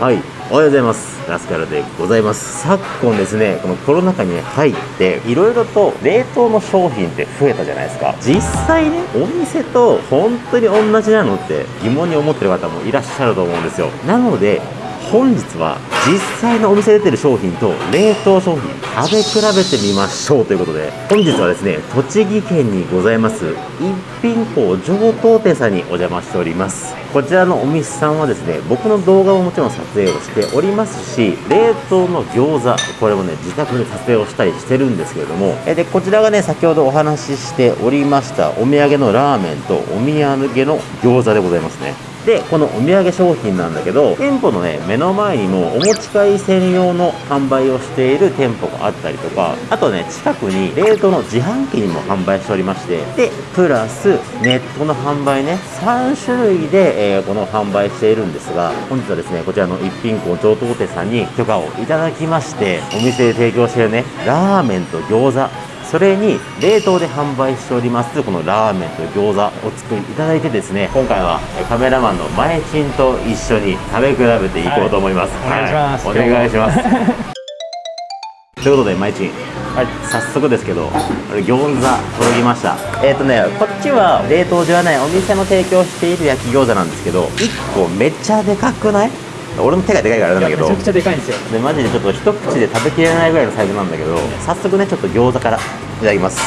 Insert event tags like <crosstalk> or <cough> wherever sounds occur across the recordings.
はい、おはようございます。ラスカルでございます。昨今ですね、このコロナ禍に入って、いろいろと冷凍の商品って増えたじゃないですか。実際ね、お店と本当に同じなのって疑問に思ってる方もいらっしゃると思うんですよ。なので、本日は実際のお店出てる商品と冷凍商品食べ比べてみましょうということで本日はですね栃木県にございます一品校上等店さんにお邪魔しております。こちらのお店さんはですね僕の動画ももちろん撮影をしておりますし冷凍の餃子これもね自宅で撮影をしたりしてるんですけれどもえでこちらがね先ほどお話ししておりましたお土産のラーメンとお土産の餃子でございますね。でこのお土産商品なんだけど店舗のね目の前にもお持ち帰り専用の販売をしている店舗があったりとかあとね近くに冷凍の自販機にも販売しておりましてでプラスネットの販売ね3種類で、えーこの販売しているんですが本日はですねこちらの一品校上等店さんに許可をいただきましてお店で提供しているねラーメンと餃子それに冷凍で販売しておりますこのラーメンと餃子お作りいただいてですね今回はえカメラマンの前金と一緒に食べ比べていこうと思います、はいお願いします。はい。お願いします。ということで前金はい。早速ですけどこれ餃子届きました。えっ、とねこっちは冷凍ではないお店の提供している焼き餃子なんですけど1個めっちゃでかくない？俺の手がでかいからあれなんだけど。めちゃくちゃでかいんですよ。でマジでちょっと一口で食べきれないぐらいのサイズなんだけど。早速ねちょっと餃子からいただきます。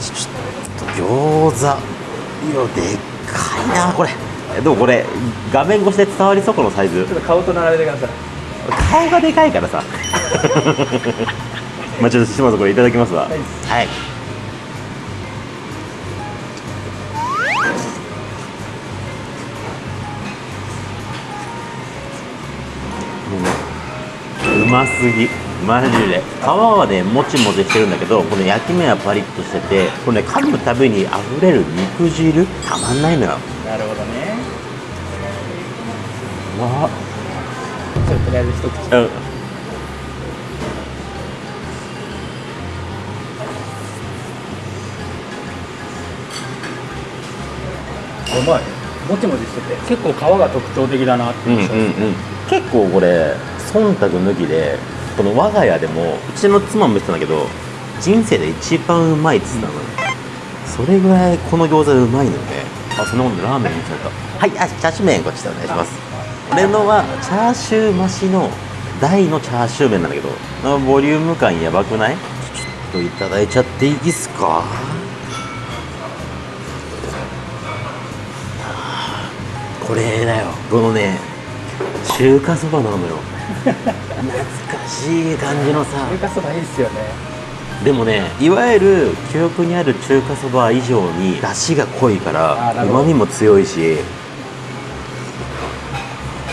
ちょっと餃子いやでっかいなこれ。えでもこれ画面越しで伝わりそうこのサイズ。ちょっと顔と並べてください。顔がでかいからさ。<laughs> まあちょっと島津これいただきますわ。はいますぎ。マジで。皮はねもちもちしてるんだけどこの焼き目はパリッとしててこれね噛むたびに溢れる肉汁たまんないのよ。なるほどね。わ。ちょっととりあえず一口。うん。うまい。もちもちしてて結構皮が特徴的だなってうんうん。結構これ忖度抜きでこの我が家でもうちの妻も言ってたんだけど人生で一番うまいっつったのよ、それぐらいこの餃子うまいのよね。あそんなことでラーメンにゃった。はいあチャーシュー麺こっちでお願いします。俺のはチャーシュー増しの大のチャーシュー麺なんだけどのボリューム感やばくない？ちょっといただいちゃっていいですか？これだよ。このね中華そばなのよ懐かしい感じのさ。中華そばいいっすよね。でもねいわゆる記憶にある中華そば以上に出汁が濃いからうまみも強いし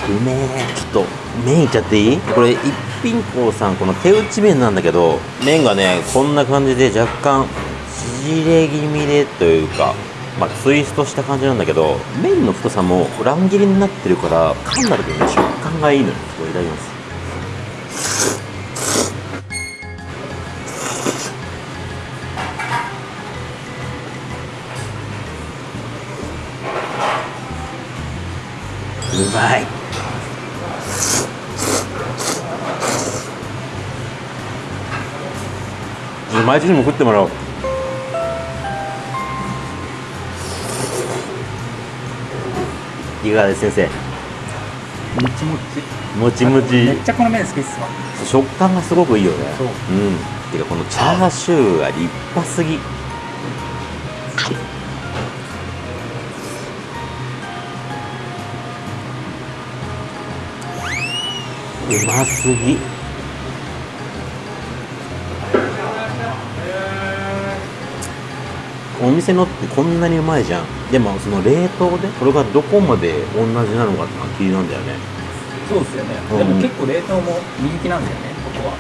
うめえ。ちょっと麺いっちゃっていい？これ一品校さんこの手打ち麺なんだけど麺がねこんな感じで若干縮れ気味でというかまあツイストした感じなんだけど麺の太さも乱切りになってるから噛んだ時にね食感がいいのよこれいただきます。うまい。ちょっと毎日にも食ってもらおう。いかがです先生？もちもち。もちもち。めっちゃこの麺好きっすわ。食感がすごくいいよね。そう。うん。てかこのチャーシューが立派すぎ。うますぎ。お店のってこんなにうまいじゃん。でもその冷凍でこれがどこまで同じなのかってのは気になるんだよねそうですよね、うん。でも結構冷凍も人気なんだよねここは。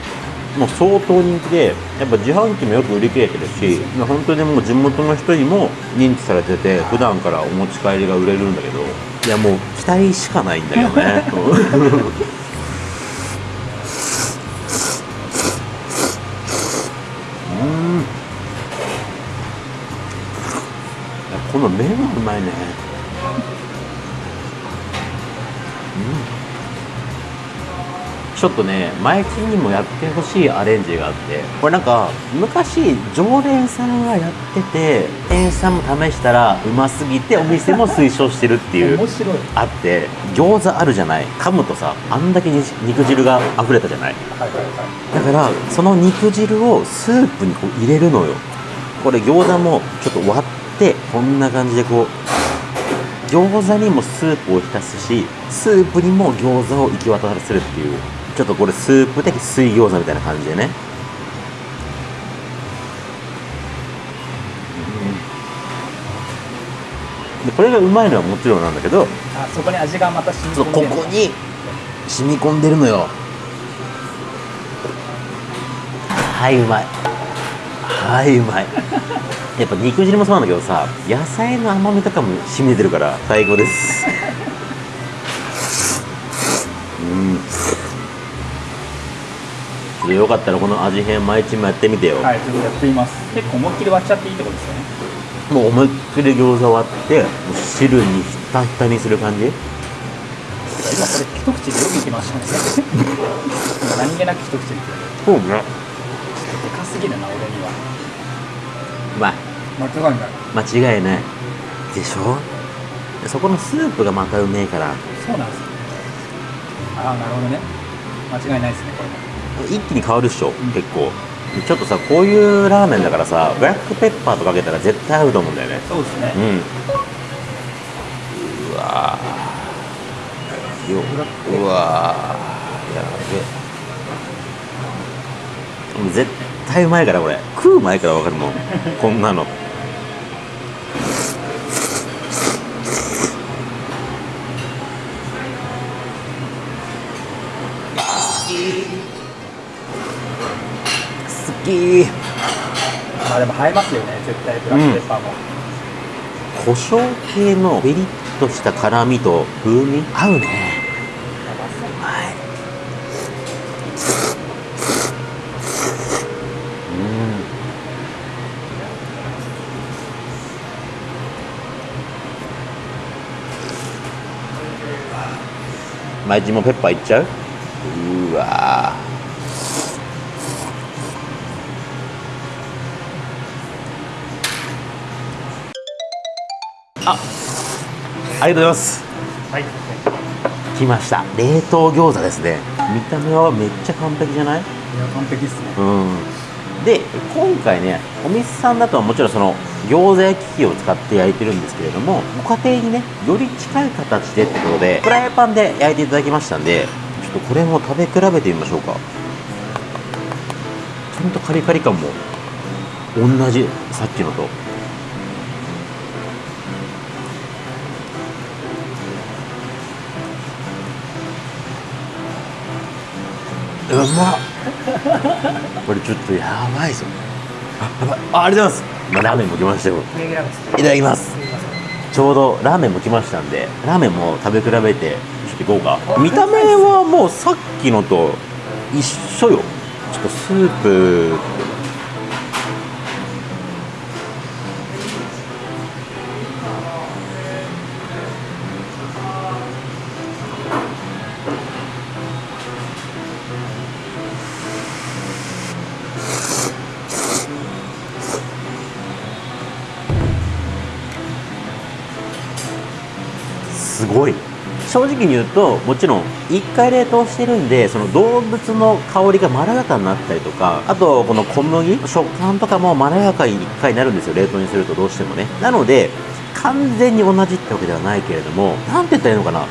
もう相当人気でやっぱ自販機もよく売り切れてるし本当にもう地元の人にも認知されてて普段からお持ち帰りが売れるんだけどいやもう期待しかないんだけどね。<laughs> うん。この麺がうまいねちょっとね前金にもやってほしいアレンジがあって。これなんか昔常連さんがやってて店員さんも試したらうますぎてお店も推奨してるっていう面白い。あって餃子あるじゃない。噛むとさあんだけに肉汁が溢れたじゃないはいはいはい。だからその肉汁をスープにこう入れるのよ。これ餃子もちょっと割ってこんな感じでこう餃子にもスープを浸すしスープにも餃子を行き渡らせるっていうちょっとこれスープ的水餃子みたいな感じでね。でこれがうまいのはもちろんなんだけどあそこに味がまた染み込んでる。ここに染み込んでるのよ。はいうまい。はいうまい。やっぱ肉汁もそうなんだけどさ野菜の甘みとかも染み出てるから最高ですちょっとよかったらこの味変毎日もやってみてよ、はいちょっとやってみます。結構思いっきり割っちゃっていいってことですよね。もう思いっきり餃子割ってもう汁にひたひたにする感じ？今これ一口でよくいきましたね。今何気なく一口でそうね。でかすぎるな俺には。うまい間違いない。間違いないでしょ？そこのスープがまたうめえから。そうなんです。よああなるほどね。間違いないですねこれも一気に変わるっしょ、結構。ちょっとさこういうラーメンだからさブラックペッパーとかけたら絶対合うと思うんだよね。そうですね。うん。うわー。ようわー。やべ絶対うまいからこれ。食う前から分かるもん。こんなのき。まあでも映えますよね絶対ブラックペッパーも、胡椒系のピリッとした辛みと風味？合うね。うまいうん。毎日もペッパーいっちゃう？うわありがとうございます。はい。来ました。冷凍餃子ですね。見た目はめっちゃ完璧じゃない？いや完璧っすね。うん。で今回ねお店さんだとはもちろんその餃子焼き器を使って焼いてるんですけれどもご家庭にねより近い形でってことでフライパンで焼いていただきましたんでちょっとこれも食べ比べてみましょうか。ちゃんとカリカリ感も同じさっきのとうまっ。<laughs> これちょっとやばいぞ。あやばいあありがとうございます、まあ、ラーメンも来ましたよ。いただきます。ちょうどラーメンも来ましたんでラーメンも食べ比べてちょっといこうか。見た目はもうさっきのと一緒よ。ちょっとスープすごい。正直に言うともちろん1回冷凍してるんでその動物の香りがまろやかになったりとかあとこの小麦食感とかもまろやかに1回になるんですよ冷凍にするとどうしてもね。なので完全に同じってわけではないけれどもなんて言ったらいいのかな。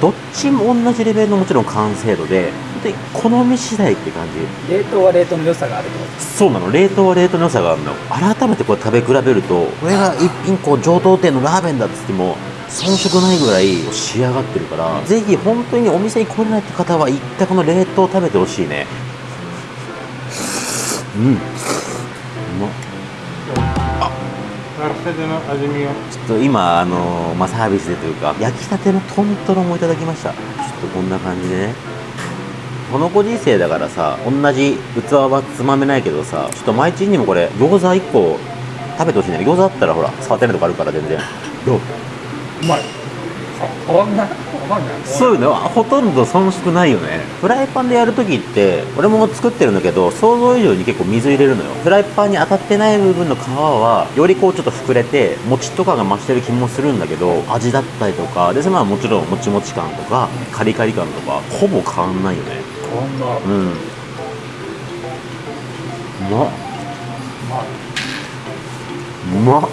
どっちも同じレベルのもちろん完成度で本当に好み次第って感じ。冷凍は冷凍の良さがあるそうなの。冷凍は冷凍の良さがあるの。改めてこれ食べ比べるとこれが一品こう上等店のラーメンだっつっても遜色ないぐらい仕上がってるからぜひ本当にお店に来れないって方は一回この冷凍食べてほしいね。うん。うまっ。焼きたての味見を。ちょっと今あのまあ、サービスでというか焼きたてのトントロもいただきました。ちょっとこんな感じでね。このご時世だからさ同じ器はつまめないけどさちょっと毎日にもこれ餃子1個食べてほしいね。餃子あったらほら触ってないとこあるから全然。どう？うまい。こんなこんなそういうのはほとんど遜色ないよね。フライパンでやるときって俺も作ってるんだけど想像以上に結構水入れるのよ。フライパンに当たってない部分の皮はよりこうちょっと膨れて餅とかが増してる気もするんだけど味だったりとかでまあもちろんもちもち感とかカリカリ感とかほぼ変わんないよね。こんな。うん。うまっ。まあうまっ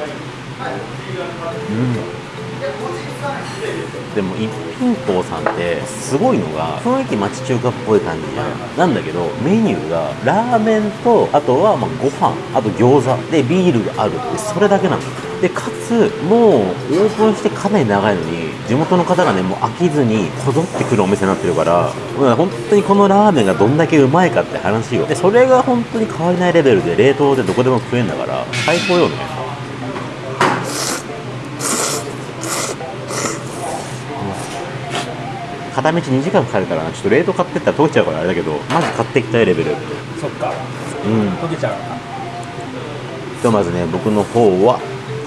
うん。でも一品坊さんってすごいのが雰囲気町中華っぽい感じじゃん。なんだけどメニューがラーメンとあとはまあご飯あと餃子でビールがあるってそれだけなのでかつもうオープンしてかなり長いのに地元の方がねもう飽きずにこぞってくるお店になってるからうん本当にこのラーメンがどんだけうまいかって話よ。でそれが本当に変わりないレベルで冷凍でどこでも食えんだから最高よね。片道2時間かかるからなちょっと冷凍買ってったら溶けちゃうからあれだけどマジ買っていきたいレベル。そっか。うん。溶けちゃうなひとまずね僕の方は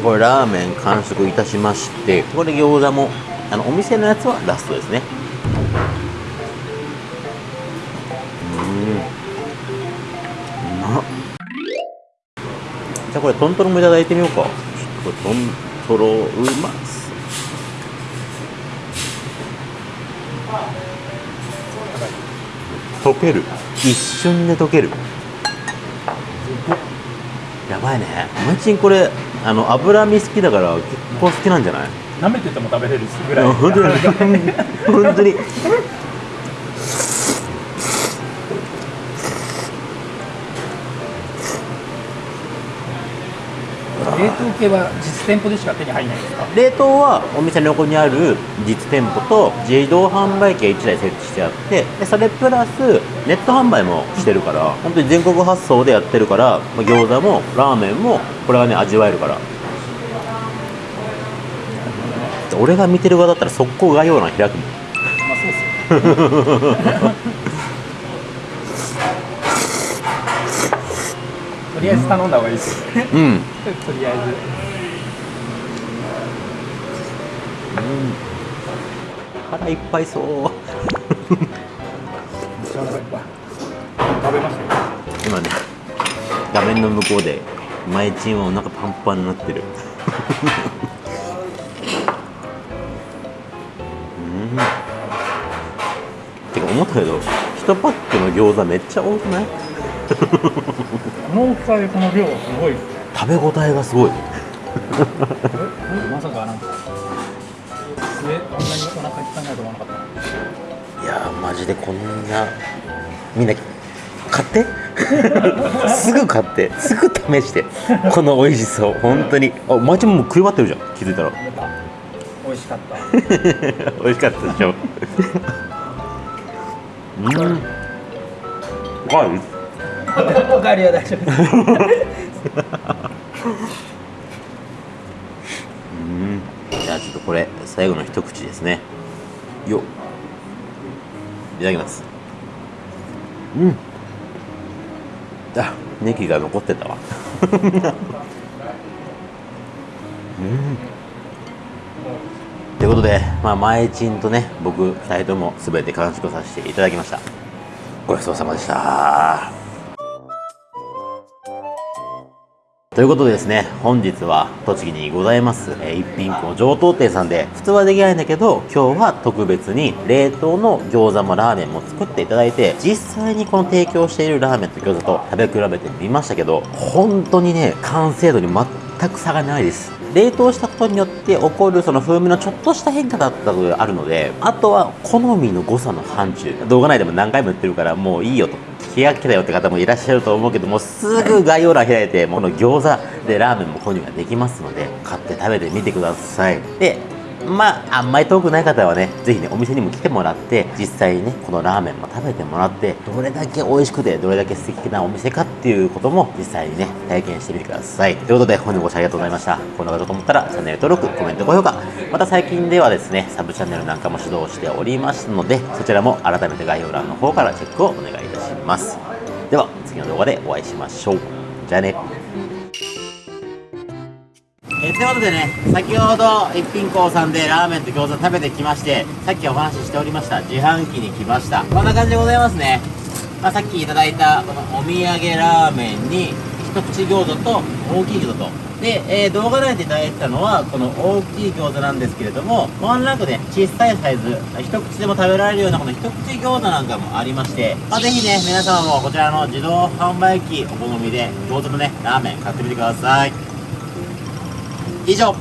これラーメン完食いたしましてこれ餃子もあのお店のやつはラストですね。うん。うまっ。じゃあこれトントロもいただいてみようか。ちょっとこれトントロうまっける。一瞬で溶ける。やばいね。お前ちんこれあの脂身好きだから結構好きなんじゃない？舐めてても食べれるぐらい。本当に <laughs> 系は実店舗でしか手に入らないんですか？冷凍はお店の横にある実店舗と自動販売機が1台設置してあってでそれプラスネット販売もしてるから本当に全国発送でやってるからまあ餃子もラーメンもこれがね味わえるから。俺が見てる側だったら速攻概要欄開くもん。まあそうっすよ <laughs> りあえず頼んだ方がいいです。うん。とりあえず。腹いっぱいそう。めっちゃお腹いっぱい。食べましたよ。今ね画面の向こうで前チンはお腹パンパンになってる。うん。てか思ったけど1パックの餃子めっちゃ多くない？この大きさでこの量すごい。ですね食べ応えがすごい。えまさかなんか上こんなにお腹いっぱいになると思わなかった？いやーマジでこんなみんな買って？<laughs> すぐ買って。すぐ試して。この美味しそう本当に。あマジももう食い終わってるじゃん。気づいたら。美味しかった。<laughs> 美味しかったでしょ。うん。<laughs> わいおかわりは大丈夫。ですうん。じゃあちょっとこれ最後の一口ですね。よっ。いただきます。うん。あネギが残ってたわ。<laughs> うん。ということで、まあ、前チンとね僕2人とも全て完食させていただきました。ごちそうさまでした。ということでですね、本日は栃木にございます、えー一品校上等店さんで、普通はできないんだけど、今日は特別に冷凍の餃子もラーメンも作っていただいて、実際にこの提供しているラーメンと餃子と食べ比べてみましたけど、本当にね、完成度に全く差がないです。冷凍したことによって起こるその風味のちょっとした変化だったとあるので、あとは好みの誤差の範疇。動画内でも何回も言ってるから、もういいよと。気が気だよって方もいらっしゃると思うけどもすぐ概要欄開いてこの餃子でラーメンも購入ができますので買って食べてみてください。でまああんまり遠くない方はねぜひねお店にも来てもらって実際にねこのラーメンも食べてもらってどれだけ美味しくてどれだけ素敵なお店かっていうことも実際にね体験してみてください。ということで本日ご視聴ありがとうございました。こんなこと思ったらチャンネル登録コメント高評価。また最近ではですねサブチャンネルなんかも指導しておりますのでそちらも改めて概要欄の方からチェックをお願いいたしますでは次の動画でお会いしましょうじゃあねえということでね、先ほど一品校さんでラーメンと餃子食べてきまして、さっきお話ししておりました自販機に来ました。こんな感じでございますね。まあ、さっきいただいたこのお土産ラーメンに一口餃子と大きい餃子と。で、えー動画内でいただいたのはこの大きい餃子なんですけれども、ワンランクね、小さいサイズ、一口でも食べられるようなこの一口餃子なんかもありまして、まあ、ぜひね、皆様もこちらの自動販売機お好みで餃子のね、ラーメン買ってみてください。以上